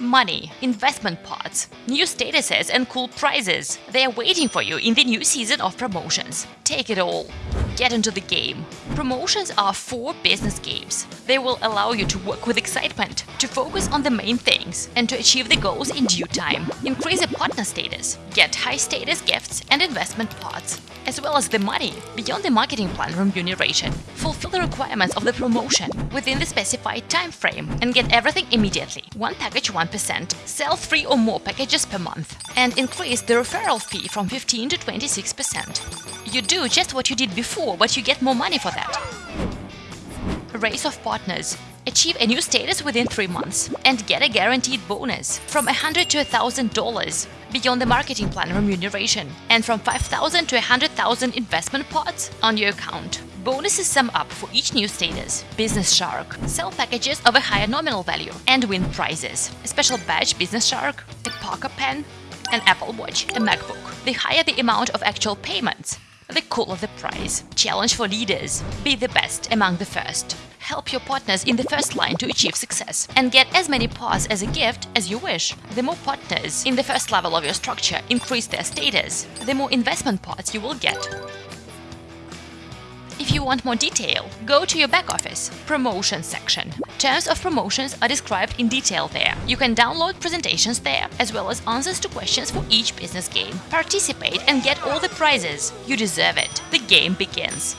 money, investment pots, new statuses and cool prizes. They are waiting for you in the new season of promotions. Take it all. Get into the game. Promotions are four business games. They will allow you to work with excitement, to focus on the main things, and to achieve the goals in due time. Increase a partner status, get high status gifts and investment pots, as well as the money beyond the marketing plan remuneration. Fulfill the requirements of the promotion within the specified time frame and get everything immediately. One package 1%, sell three or more packages per month, and increase the referral fee from 15 to 26%. You do just what you did before, but you get more money for that. Race of partners. Achieve a new status within 3 months and get a guaranteed bonus from 100 to $1,000 beyond the marketing plan remuneration and from 5,000 to 100,000 investment pots on your account. Bonuses sum up for each new status. Business Shark. Sell packages of a higher nominal value and win prizes. A special badge Business Shark, a Parker pen, an Apple Watch, a MacBook. The higher the amount of actual payments, the call of the prize. Challenge for leaders. Be the best among the first. Help your partners in the first line to achieve success and get as many pots as a gift as you wish. The more partners in the first level of your structure increase their status, the more investment pots you will get. Want more detail, go to your back office promotion section. Terms of promotions are described in detail there. You can download presentations there, as well as answers to questions for each business game. Participate and get all the prizes. You deserve it. The game begins.